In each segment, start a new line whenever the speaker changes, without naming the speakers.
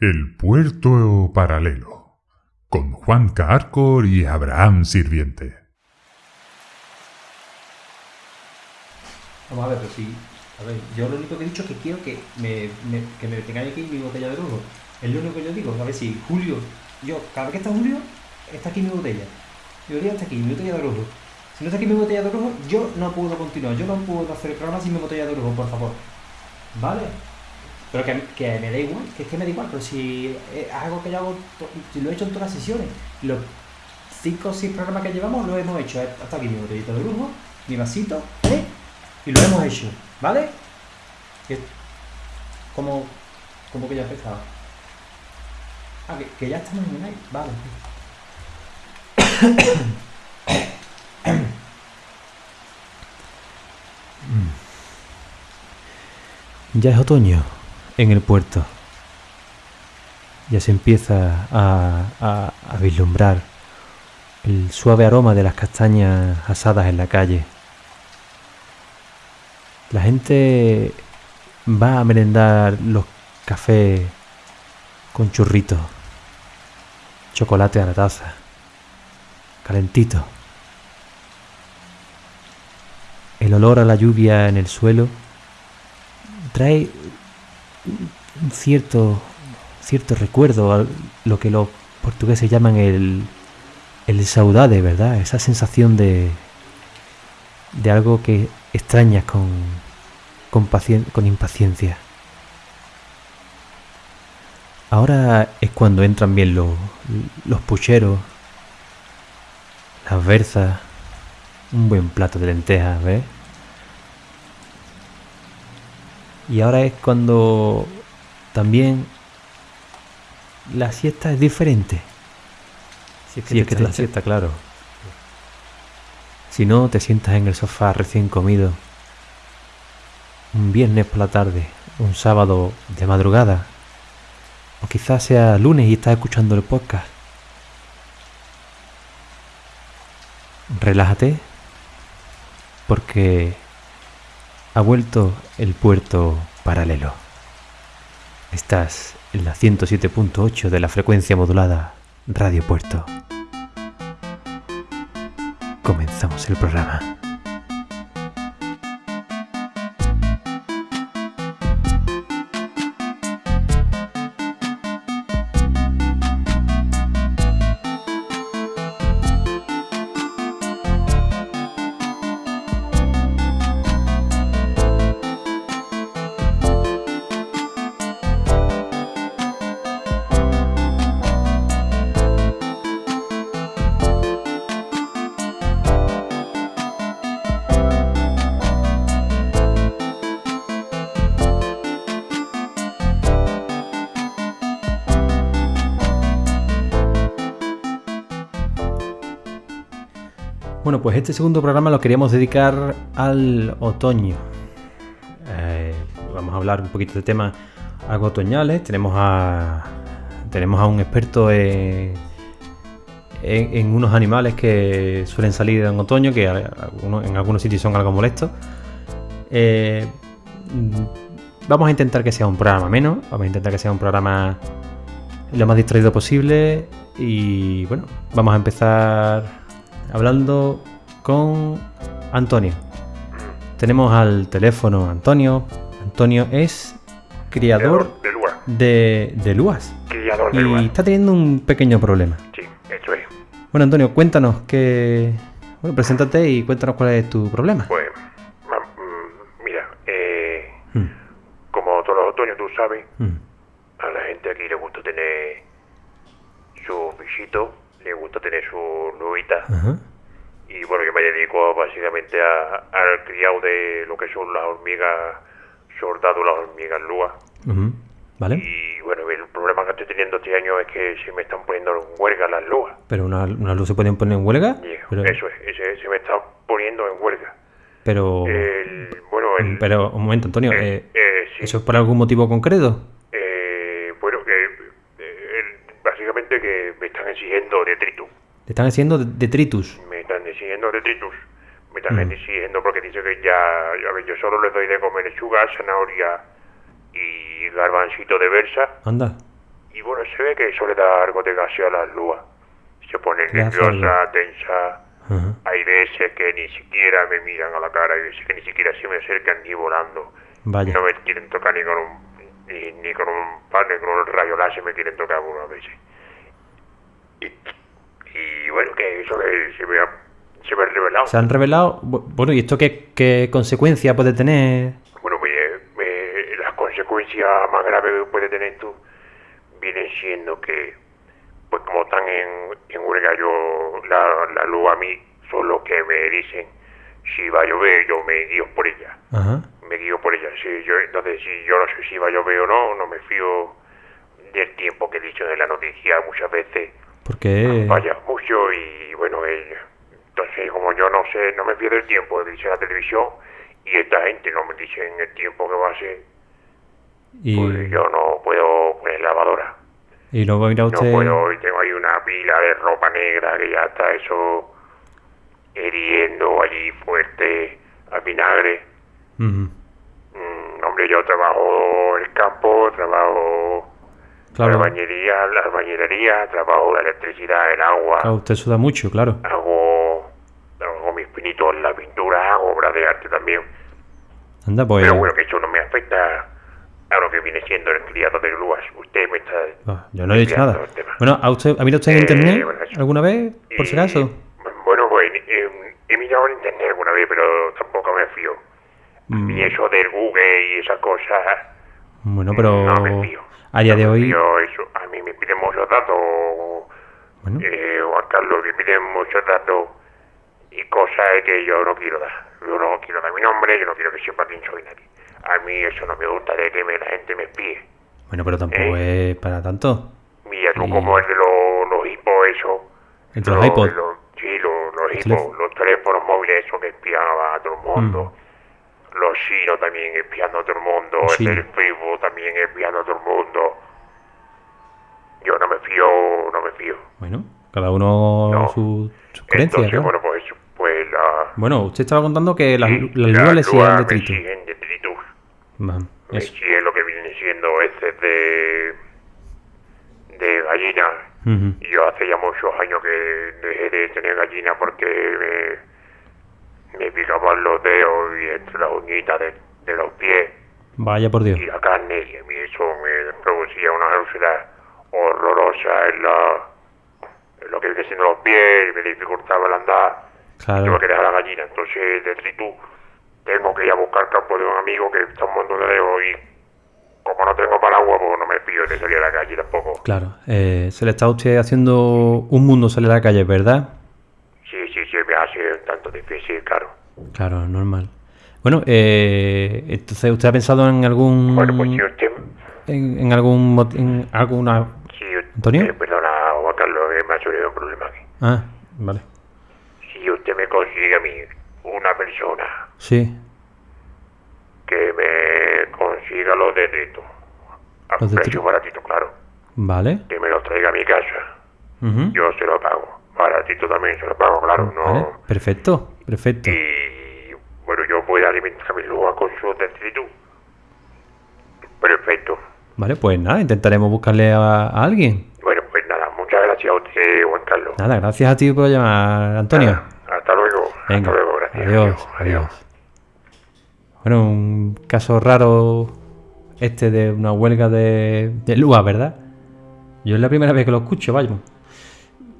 El puerto paralelo, con Juan Carcor y Abraham Sirviente.
Vamos a ver, pero sí. A ver, yo lo único que he dicho es que quiero que me, que me tengáis aquí mi botella de lujo. Es lo único que yo digo. A ver si Julio, yo, cada vez que está Julio, está aquí mi botella. Mi botella está aquí, mi botella de lujo. Si no está aquí mi botella de lujo, yo no puedo continuar. Yo no puedo hacer el programa sin mi botella de lujo, por favor. ¿Vale? Pero que, que me da igual, que es que me da igual, pero si es algo que yo hago, si lo he hecho en todas las sesiones, los cinco o seis programas que llevamos lo hemos hecho. Hasta aquí mi botellita de lujo, mi vasito, ¿vale? Y lo hemos hecho, ¿vale? Como, como que ya he empezado. Ah, que, que ya estamos en el aire, vale.
Ya es otoño en el puerto. Ya se empieza a, vislumbrar el suave aroma de las castañas asadas en la calle. La gente va a merendar los cafés con churritos, chocolate a la taza, calentito. El olor a la lluvia en el suelo trae cierto, cierto recuerdo a lo que los portugueses llaman el, el saudade, ¿verdad? Esa sensación de, de algo que extrañas con, con, con impaciencia. Ahora es cuando entran bien los, los pucheros, las berzas, un buen plato de lentejas, ¿ves? Y ahora es cuando también la siesta es diferente. Si es que,
echas la
la siesta, claro. Si no, te sientas en el sofá recién comido. Un viernes por la tarde, un sábado de madrugada. O quizás sea lunes y estás escuchando el podcast. Relájate. Porque ha vuelto el puerto paralelo. Estás en la 107.8 de la frecuencia modulada Radio Puerto. Comenzamos el programa. Pues este segundo programa lo queríamos dedicar al otoño. Eh, vamos a hablar un poquito de temas algo otoñales. Tenemos a tenemos a un experto en, unos animales que suelen salir en otoño, que en algunos sitios son algo molestos. Eh, vamos a intentar que sea un programa menos, vamos a intentar que sea un programa lo más distraído posible y bueno, vamos a empezar hablando con Antonio. Tenemos al teléfono Antonio. Antonio es criador
de lugar.
de, de luas
Criador de
y está teniendo un pequeño problema.
Sí, eso es.
Bueno, Antonio, cuéntanos que... Bueno, preséntate y cuéntanos cuál es tu problema.
Pues, mm, mira, eh,
Mm,
como todos los otoños tú sabes,
mm,
a la gente aquí le gusta tener su bichito, le gusta tener su lubita.
ajá,
Y bueno, yo me dedico básicamente a- al criado de lo que son las hormigas soldado, las hormigas
ujú, ¿Vale?
Y bueno, el problema que estoy teniendo este año es que se me están poniendo en huelga las lúas.
Pero una, una luz se pueden poner en huelga.
Y
Pero,
Eso es, ese- se me está poniendo en huelga.
pero,
El, bueno, el,
pero un momento, Antonio.
eh,
eh,
eh, sí.
¿Eso es por algún motivo concreto?
Eh, bueno, que eh, el- básicamente que me están exigiendo detritus.
Te están haciendo detritus.
Me están exigiendo detritus. Me están
Mm.
exigiendo porque dice que ya, a ver, yo solo les doy de comer lechuga, zanahoria y garbancito de versa.
Anda.
Y bueno, se ve que suele dar algo de gases a las lúas. Se pone nerviosa, tensa. Hay veces que ni siquiera me miran a la cara, hay veces que ni siquiera se me acercan ni volando.
Vaya.
No me quieren tocar ni con un ni, ni con un pan ni con un rayo láser me quieren tocar algunas veces. Y, y bueno, que eso que se me ha, se me ha revelado.
Se han revelado. bu- Bueno, ¿y esto qué, qué consecuencia puede tener?
Bueno, me- me- las consecuencias más graves que puede tener esto vienen siendo que, pues como están en, en huelga, yo, la, la luz a mí son los que me dicen si va a llover, yo me guío por ella.
Ajá.
Me guío por ella. Si yo, entonces, si yo no sé si va a llover o no, no me fío del tiempo que he dicho en la noticia muchas veces.
Porque.
Vaya mucho y bueno, eh, entonces como yo no sé, no me fío del tiempo dice la televisión y esta gente no me dice en el tiempo que va a ser,
Y,
pues yo no puedo poner lavadora.
y luego mira
No
usted.
puedo, y tengo ahí una pila de ropa negra que ya está eso hiriendo allí fuerte al vinagre. Mm, hombre, yo trabajo el campo, trabajo
Claro.
la bañería, la bañería, trabajo la electricidad, el agua.
Claro, usted suda mucho, claro.
hago, hago mis pinitos en la pintura, hago obras de arte también.
Anda, pues.
Pero bueno, que eso no me afecta a lo que viene siendo el criado de grúas. Usted me está...
Ah, yo no he dicho nada. Bueno, ¿ha, usted, ¿ha mirado usted en
Eh,
internet
bueno,
alguna vez? Por si acaso.
Bueno, pues eh, he mirado en internet alguna vez, pero tampoco me fío.
Mm.
Y eso del Google y esas cosas...
Bueno, pero.
No me fío.
A día de hoy.
eso. A mí me piden muchos datos.
Bueno,
Eh, Juan Carlos, me piden muchos datos y cosas que yo no quiero dar. Yo no quiero dar mi nombre, yo no quiero que sepa quién soy nadie. A mí eso no me gusta de que me- la gente me espíe.
bueno, pero tampoco es para tanto.
Mira tú
Y-
como el de los, los hipos, eso.
El de los iPods.
los- sí, los, los
Los
hipos, los teléfonos móviles, eso que espiaban a todo el mundo.
Mm.
Los chinos también espiando a todo el mundo.
Los
el. Facebook también espiando a todo el mundo. Yo no me fío, no me fío.
Bueno, cada uno
No.
su, sus creencias.
Entonces,
claro.
bueno, pues, pues la...
Bueno, usted estaba contando que las,
Sí,
las le siguen detritus.
siguen detritus. Me siguen lo que vienen siendo heces de, de gallina. Yo hace ya muchos años que dejé de tener gallina porque me, me picaban los dedos y entre las uñitas de, de los pies
Vaya por Dios.
y la carne y a mí eso me producía una úlcera horrorosa en, la, en lo que viene siendo los pies me dificultaba el andar.
Claro.
Tengo que dejar la gallina, entonces de tengo que ir a buscar campo de un amigo que está un montón de lejos y como no tengo paraguas, pues no me fío de salir a la calle tampoco.
Claro. Eh, se le está a usted haciendo un mundo salir a la calle, ¿verdad?
Un tanto difícil, claro.
Claro, normal. Bueno, eh, entonces usted ha pensado en algún
Bueno, pues si usted,
en, en algún en alguna
si usted
¿Antonio?
eh, perdona, Juan Carlos, que me ha surgido un problema aquí.
ah vale
Si usted me consigue a mí una persona
sí
que me consiga los detritos, a
Los
precio
detritos.
baratito, claro,
vale
que me los traiga a mi casa, yo se lo pago. Baratito también se lo pago, claro, no...
vale perfecto perfecto
y bueno, yo voy a alimentar mi lúa con su detritus. Perfecto.
vale pues nada intentaremos buscarle a, a alguien
Bueno, pues nada, muchas gracias a usted, Juan Carlos.
nada gracias a ti por llamar Antonio
Nada, hasta luego.
venga
hasta luego, gracias.
adiós adiós bueno un caso raro este de una huelga de, de lúa verdad yo es la primera vez que lo escucho vaya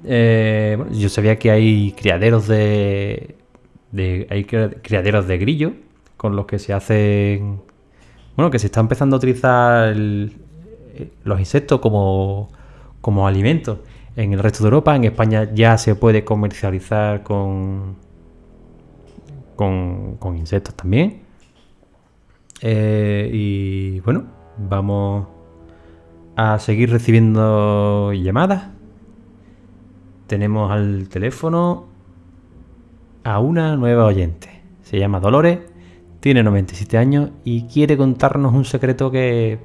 Eh, yo sabía que hay criaderos de, hay cria- criaderos de grillo con los que se hacen bueno que se está empezando a utilizar eh, los insectos como como alimentos. En el resto de Europa en España ya se puede comercializar con con, con insectos también. Eh, y bueno vamos a seguir recibiendo llamadas tenemos al teléfono a una nueva oyente. Se llama Dolores, tiene 97 años y quiere contarnos un secreto que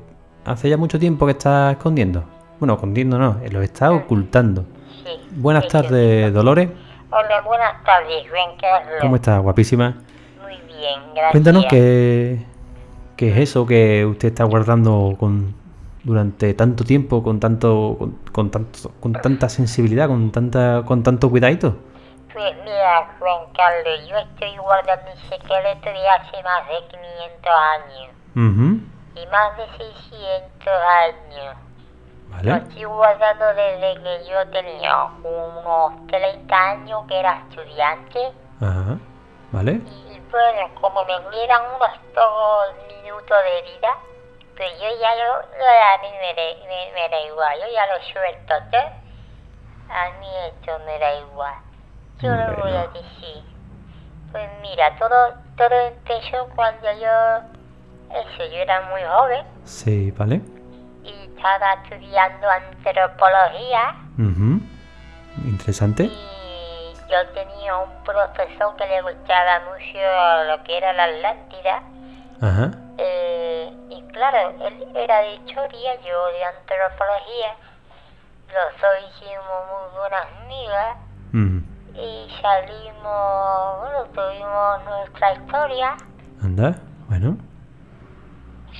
hace ya mucho tiempo que está escondiendo. Bueno, escondiendo no, lo está ocultando.
Sí.
Buenas
sí,
tardes, Dolores.
Hola, buenas tardes, Juan Carlos.
¿Cómo estás, guapísima?
Muy bien, gracias.
Cuéntanos qué, qué es eso que usted está guardando con durante tanto tiempo, con tanto, con, con tanto, con tanta sensibilidad, con tanta, con tanto cuidadito?
Pues mira, Juan Carlos, yo estoy guardando un secreto de hace más de 500 años
Ujú,
y más de 600 años. Lo
Vale.
estoy guardando desde que yo tenía unos 30 años que era estudiante
Ajá. Vale.
y bueno, como me quedan unos pocos minutos de vida, pues yo ya lo, lo- a mí me, da- me, me da igual, yo ya lo suelto todo. A mí esto me da igual. Yo lo voy a decir. Pues mira, todo, todo empezó cuando yo, eso, yo era muy joven
Sí, vale.
y estaba estudiando antropología
Ujú. Interesante.
y yo tenía un profesor que le gustaba mucho lo que era la Atlántida
Ajá.
eh, y claro, él era de historia, yo de antropología, los dos hicimos muy buenas amigas
Ujú.
y salimos, bueno, tuvimos nuestra historia,
Anda. Bueno.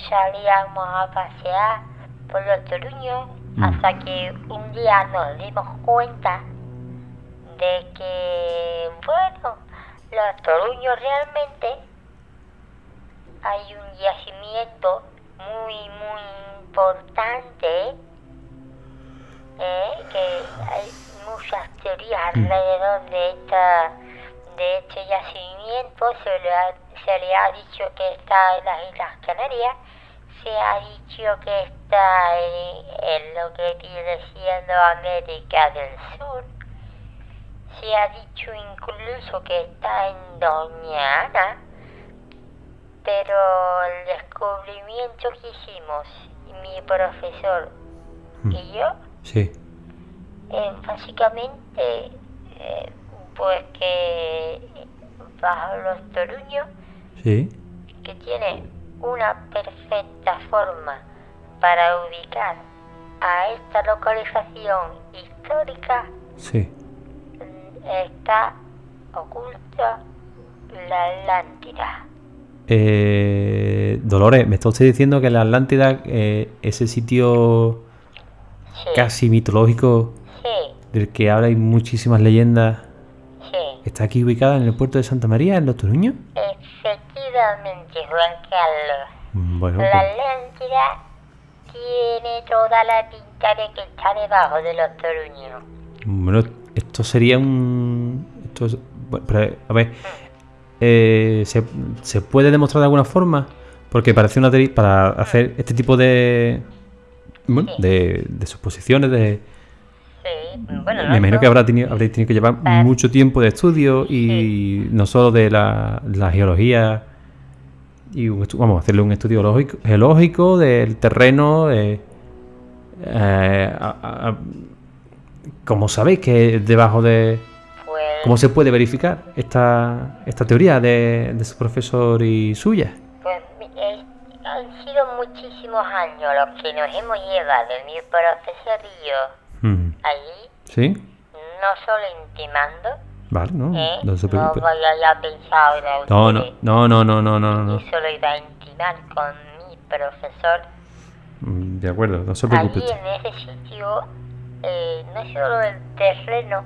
salíamos a pasear por los Toruños
Mm.
hasta que un día nos dimos cuenta de que, bueno, los Toruños realmente hay un yacimiento muy, muy importante, ¿eh? que hay muchas teorías alrededor de esta de este yacimiento, se le, ha, se le ha dicho que está en las Islas Canarias, se ha dicho que está en, en lo que viene siendo América del Sur, se ha dicho incluso que está en Doña Ana, pero el descubrimiento que hicimos, mi profesor y yo,
Sí.
eh, básicamente, eh, pues que bajo los Toruños,
Sí.
que tiene una perfecta forma para ubicar a esta localización histórica,
Sí.
mm, está oculta la Atlántida.
Eh, Dolores, me está usted diciendo que la Atlántida, eh, ese sitio
Sí,
casi mitológico
sí,
del que ahora hay muchísimas leyendas,
sí.
está aquí ubicada en el puerto de Santa María, en Los Toruños.
Efectivamente, Juan Carlos.
Mm, Bueno,
La
pues,
Atlántida tiene toda la pinta de que está debajo de los Toruños.
bueno, esto sería un... Esto es- bueno, pero, a ver, eh, ¿se, se puede demostrar de alguna forma? Porque parece una para hacer este tipo de... Bueno, de, de suposiciones, de...
Sí, bueno,
Me imagino
no
que habrá tenido, habréis tenido que llevar mucho tiempo de estudio y no solo de la, la geología y un vamos a hacerle un estudio geológico, geológico del terreno. eh, eh, a- a- a- ¿Cómo sabéis que debajo de... ¿Cómo se puede verificar esta, esta teoría de, de su profesor y suya?
pues eh, han sido muchísimos años los que nos hemos llevado, mi profesor y yo,
Mm,
allí,
¿Sí?
no solo intimando,
Vale, no,
¿eh?
no se
no
preocupe.
vaya ya a pensar ahora
No, no, no, no, no, no, no, no.
que solo iba a intimar con mi profesor.
Mm, De acuerdo, no se preocupe.
Allí en ese sitio, eh, no solo el terreno,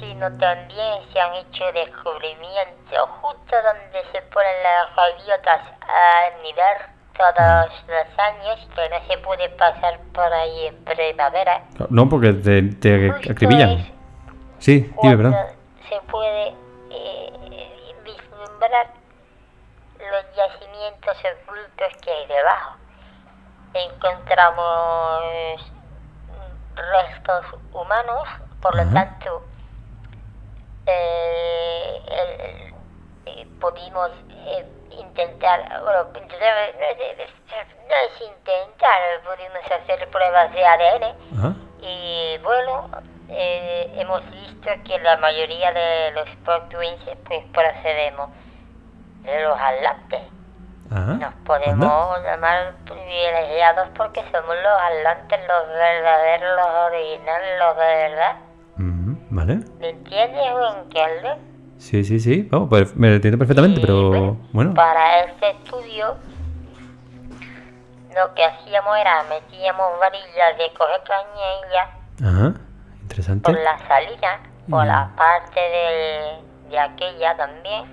sino también se han hecho descubrimientos justo donde se ponen las gaviotas a mirar todos los años, que no se puede pasar por ahí en primavera.
No, porque te, te acribillan. Sí, dime, perdón.
se puede eh, vislumbrar los yacimientos ocultos que hay debajo. Encontramos restos humanos, por lo tanto, eh, el- pudimos eh, intentar, bueno, no es no es intentar, pudimos hacer pruebas de ADN.
Ajá.
Y bueno, eh, hemos visto que la mayoría de los portuenses pues procedemos de los atlantes.
Ajá.
Nos podemos llamar privilegiados porque somos los atlantes, los verdaderos, los originales, los de verdad.
Vale.
¿Me entiendes, Juan Carlos?
Sí, sí, sí. Vamos, pues, me entiendo perfectamente,
Y,
pero bueno.
Para este estudio lo que hacíamos era metíamos varillas de coger ya
Ajá, interesante.
por la salida, por la parte de, de aquella también,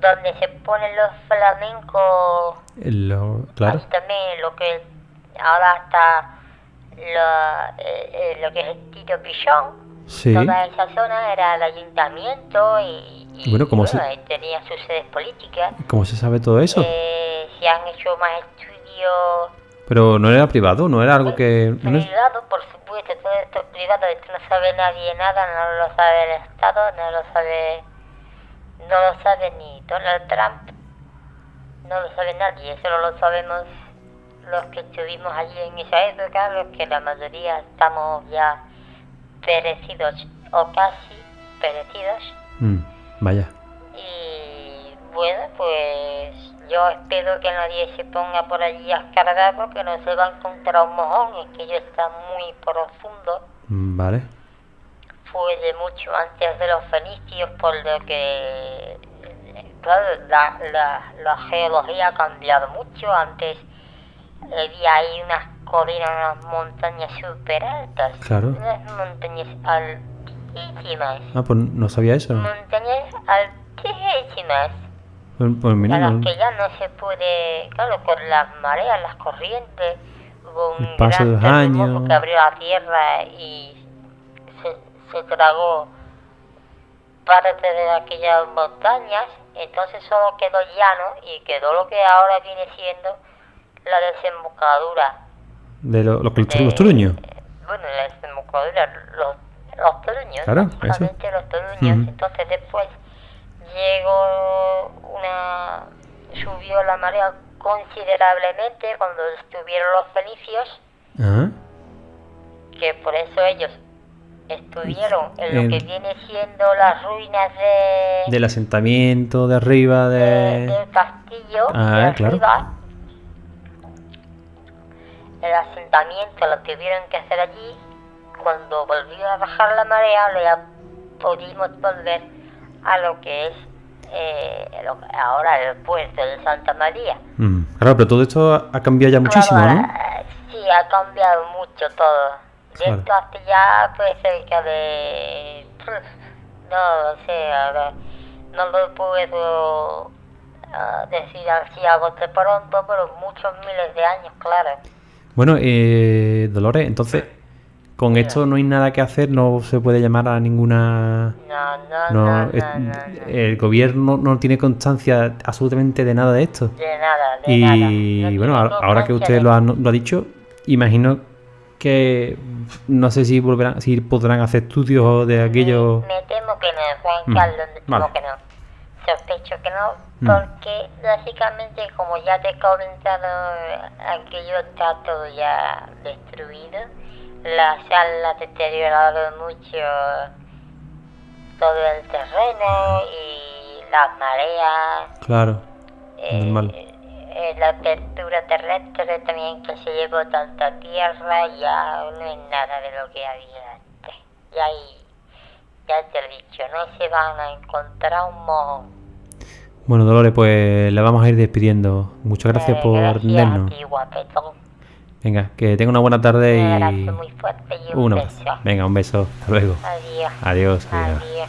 donde se ponen los flamencos,
Lo- claro.
ahí también lo que ahora está lo, eh, eh, lo que es el Tito Pichón,
Sí.
toda esa zona era el ayuntamiento y, y,
Bueno, ¿cómo se-
tenía sus sedes políticas.
¿Cómo se sabe todo eso?
Eh, se han hecho más estudios
Pero no era privado, no era algo que... no es-
privado, por supuesto, todo esto es privado, esto no sabe nadie nada, no lo sabe el Estado, no lo sabe, no lo sabe ni Donald Trump, no lo sabe nadie, eso no lo sabemos los que estuvimos allí en esa época, los que la mayoría estamos ya perecidos o casi perecidos.
Mm, vaya.
Y bueno, pues yo espero que nadie se ponga por allí a escarbar porque no se va a encontrar un mojón, es que ello está muy profundo.
Mm, Vale.
Fue de mucho antes de los fenicios, por lo que, claro, la, la, la geología ha cambiado mucho. Antes había ahí unas colinas, unas montañas súper altas,
Claro.
unas montañas altísimas,
Ah, pues no sabía eso.
montañas altísimas.
Pues, pues mira,
a las
no-
que ya no se puede, claro, con las mareas, las corrientes, hubo un
El paso de
gran terremoto
años.
que abrió la tierra y se, se tragó parte de aquellas montañas, entonces solo quedó llano y quedó lo que ahora viene siendo la desembocadura.
De lo, lo que los,
de-
los truños.
Bueno, la desembocadura, los, los toruños,
Claro, eso.
los toruños.
Ujú.
Entonces después llegó una... subió la marea considerablemente cuando estuvieron los fenicios,
Ah,
que por eso ellos estuvieron en lo que viene siendo las ruinas de,
del asentamiento de arriba
de-
de...
del castillo
Ah,
de
claro.
arriba. El asentamiento lo tuvieron que hacer allí. Cuando volvió a bajar la marea, ya pudimos volver a lo que es eh, lo- ahora el puerto de Santa María.
Mm, claro, pero todo esto ha- ha cambiado ya muchísimo,
Claro,
¿no?
Sí, ha cambiado mucho todo. De esto hasta ya pues cerca de... No lo sé, ahora no lo puedo ah, decir así a bote pronto, pero muchos miles de años, claro.
Bueno, eh, Dolores, entonces, con esto no hay nada que hacer, no se puede llamar a ninguna...
No, no,
No, es- el gobierno no tiene constancia absolutamente de nada de esto.
De nada, de
Y
nada. No
bueno, ahora, que usted lo ha, lo ha dicho, imagino que no sé si volverán, si podrán hacer estudios de aquello.
Me, me temo que no, Juan
Mm,
Carlos, me temo
vale.
que no. Sospecho que no. Porque básicamente, como ya te he comentado, aquello está todo ya destruido. La sal ha deteriorado mucho todo el terreno y las mareas.
Claro,
eh,
normal.
eh, la apertura terrestre también que se llevó tanta tierra ya no es nada de lo que había antes. Y ahí, ya te he dicho, no se van a encontrar un mojón.
Bueno, Dolores, pues la vamos a ir despidiendo. Muchas gracias por
guapetón.
Venga, que tenga una buena tarde y
muy fuerte y un beso.
Venga, un beso. Hasta luego.
Adiós.
Adiós, adiós.
Adiós.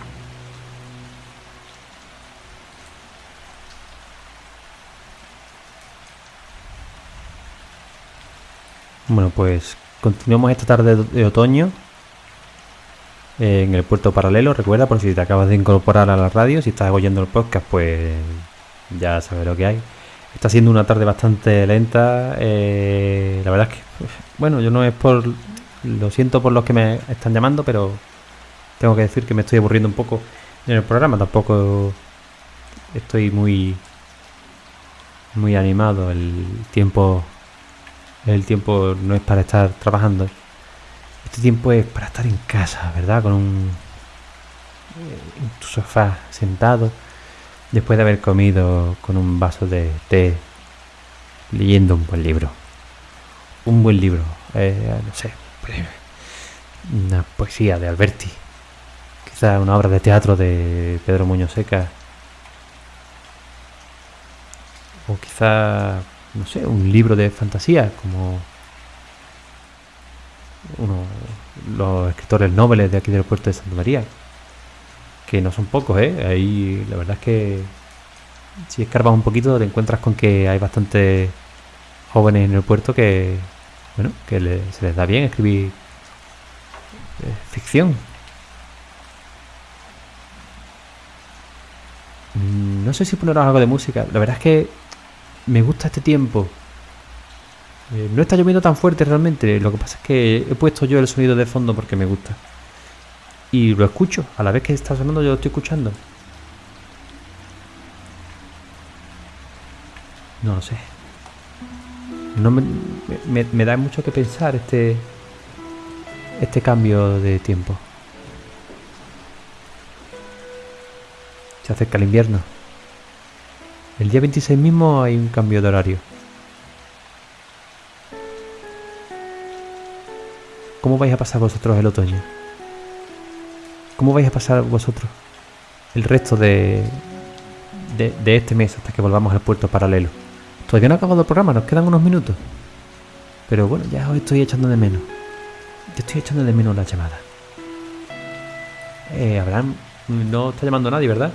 Bueno, pues continuamos esta tarde de otoño en el puerto paralelo. Recuerda, por si te acabas de incorporar a la radio, si estás oyendo el podcast, pues ya sabes lo que hay. Está siendo una tarde bastante lenta. eh, la verdad es que, pues, bueno, yo no es por. Lo siento por los que me están llamando, pero tengo que decir que me estoy aburriendo un poco en el programa. Tampoco estoy muy. Muy animado. El tiempo el tiempo no es para estar trabajando. Este tiempo es para estar en casa, ¿verdad? Con un. eh, en tu sofá sentado. Después de haber comido con un vaso de té. Leyendo un buen libro. Un buen libro. eh, no sé. pues, Una poesía de Alberti. Quizá una obra de teatro de Pedro Muñoz Seca. O quizá no sé, un libro de fantasía, como uno, los escritores nobles de aquí del puerto de Santa María, que no son pocos, ¿eh? Ahí la verdad es que si escarbas un poquito te encuentras con que hay bastantes jóvenes en el puerto que, bueno, que se les da bien escribir eh, ficción. Mm, No sé si poneros algo de música. La verdad es que me gusta este tiempo. Eh, no está lloviendo tan fuerte realmente. Lo que pasa es que he puesto yo el sonido de fondo porque me gusta. Y lo escucho. A la vez que está sonando yo lo estoy escuchando. No lo sé. No me, me- me da mucho que pensar este este cambio de tiempo. Se acerca el invierno. El día 26 mismo hay un cambio de horario. ¿Cómo vais a pasar vosotros el otoño? ¿Cómo vais a pasar vosotros el resto de, de, de este mes hasta que volvamos al puerto paralelo? Todavía no ha acabado el programa, nos quedan unos minutos. Pero bueno, ya os estoy echando de menos. Te estoy echando de menos la llamada. Eh, Abraham, no está llamando nadie, ¿verdad?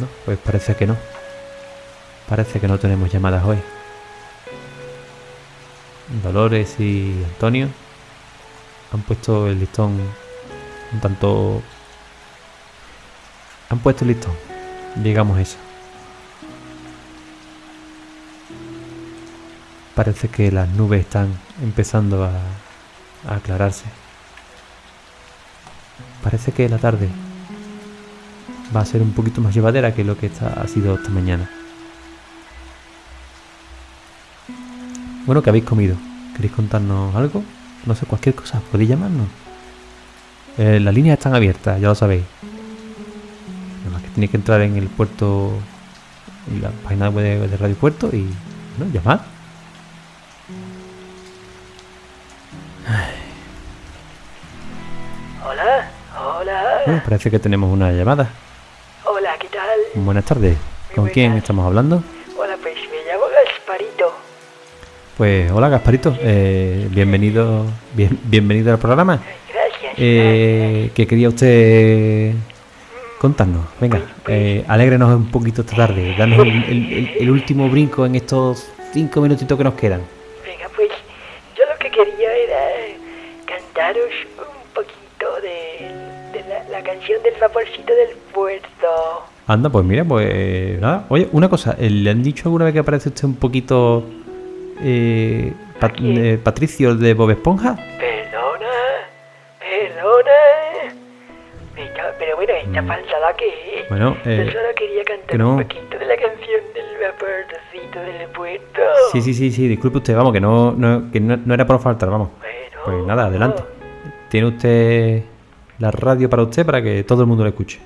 No, pues parece que no. Parece que no tenemos llamadas hoy. Dolores y Antonio han puesto el listón un tanto... Han puesto el listón, digamos eso. Parece que las nubes están empezando a, aclararse. Parece que la tarde va a ser un poquito más llevadera que lo que ha sido esta mañana. Bueno, ¿qué habéis comido? ¿Queréis contarnos algo? No sé, cualquier cosa, podéis llamarnos. Eh, las líneas están abiertas, ya lo sabéis. Nada más que tenéis que entrar en el puerto, en la página web de, de Radio Puerto y ¿no? llamar.
Hola, hola,
Bueno, parece que tenemos una llamada.
hola, ¿qué tal?
Buenas tardes. ¿Con quién estamos hablando?
Pues
hola Gasparito, eh, bienvenido, bien- bienvenido al programa.
Gracias.
Eh, ¿Qué quería usted contarnos? Venga, eh, alégrenos un poquito esta tarde, danos el, el- el- el último brinco en estos cinco minutitos que nos quedan.
Venga, pues yo lo que quería era cantaros un poquito de, de la, la canción del vaporcito del puerto.
Anda, pues mira, pues nada. Oye, una cosa, ¿le han dicho alguna vez que parece usted un poquito eh, Pat- eh, Patricio de Bob Esponja?
Perdona, perdona. Pero bueno, esta falsada que es.
Bueno, eh,
yo solo quería cantar
no.
un poquito de la canción del vaporcito del puerto.
Sí, sí, sí, sí, disculpe usted, vamos, que no, no, que no, no era por faltar, vamos.
Bueno,
Pues nada, adelante. Tiene usted la radio para usted para que todo el mundo la escuche.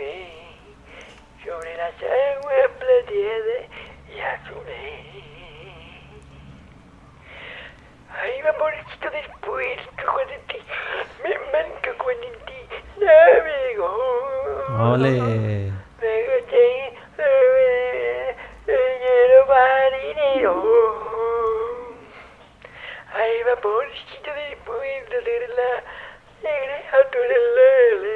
dormí, sobre la sangre
platiede
y azulé. Ti, me manca Juan de ti, navego.
Ole.
Me gocé, lleno marinero. Ay, mi amorcito de la alegre, a tu alegría.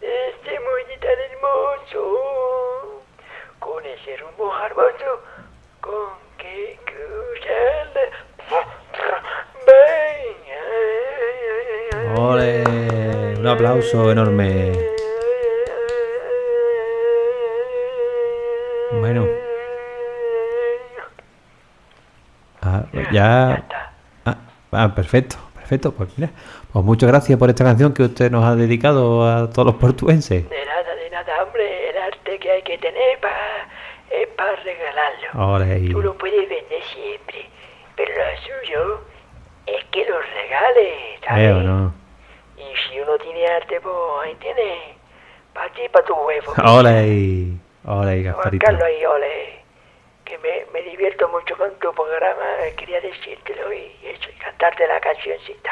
Este muelle tan hermoso, con ese rumbo hermoso, con que cruzar la...
¡Ole! Un aplauso enorme. Bueno. Ah,
Ya.
Ah, ah, perfecto, perfecto. Pues mira, pues muchas gracias por esta canción que usted nos ha dedicado a todos los portuenses.
De nada, de nada, hombre. El arte que hay que tener para es para regalarlo.
Ole.
Tú lo puedes vender siempre, pero lo suyo es que lo regales, ¿sabes?
Veo, ¿no?
Y si uno tiene arte, pues ahí tiene. Para ti, para tu huevo.
Ole,
Juan
Gasparito.
Carlos ahí, ole. Que me, me divierto mucho con tu programa. eh, Quería decírtelo y eso, y cantarte la cancioncita.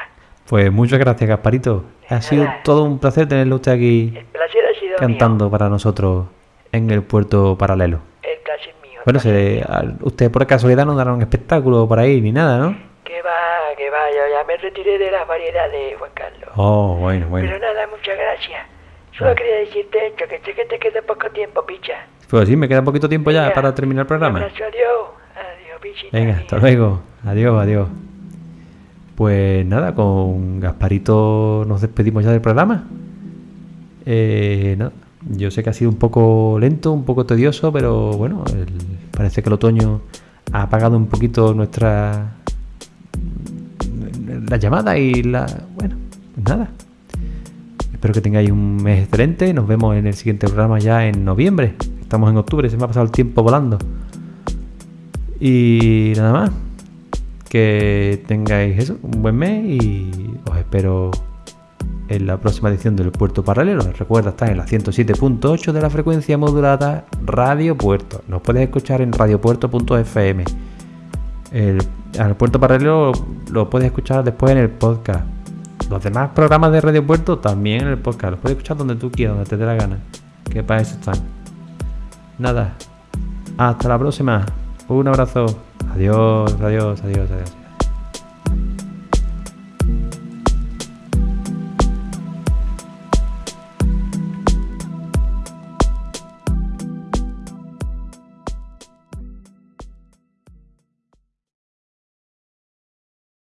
Pues muchas gracias, Gasparito. Ha sido todo un placer tenerlo usted aquí
El placer ha sido
cantando para nosotros en el puerto paralelo.
El placer mío. el
Bueno,
placer
se,
mío.
a- usted por casualidad no dará un espectáculo por ahí ni nada, ¿no?
Que va, que va, yo ya me retiré de las variedades, Juan Carlos.
Oh, bueno, bueno.
Pero nada, muchas gracias. Solo quería decirte esto, que sé que te queda poco tiempo, picha.
Pues sí, me queda poquito tiempo ya para terminar el programa.
Abrazo, adiós. Adiós, pichita.
Venga,
mía.
hasta luego. Adiós, adiós. Pues nada, con Gasparito nos despedimos ya del programa. Eh, nada, yo sé que ha sido un poco lento, un poco tedioso, pero bueno, el- parece que el otoño ha apagado un poquito nuestra la llamada y la bueno, pues nada. Espero que tengáis un mes excelente. Nos vemos en el siguiente programa ya en noviembre. Estamos en octubre, se me ha pasado el tiempo volando. Y nada más. Que tengáis eso, un buen mes y os espero en la próxima edición del Puerto Paralelo. Recuerda, está en la 107.8 de la frecuencia modulada Radio Puerto. Nos puedes escuchar en radiopuerto.fm. El, Puerto Paralelo lo puedes escuchar después en el podcast. Los demás programas de Radio Puerto también en el podcast. Los puedes escuchar donde tú quieras, donde te dé la gana. Que para eso están. Nada. Hasta la próxima. Un abrazo. Adiós, adiós, adiós, adiós.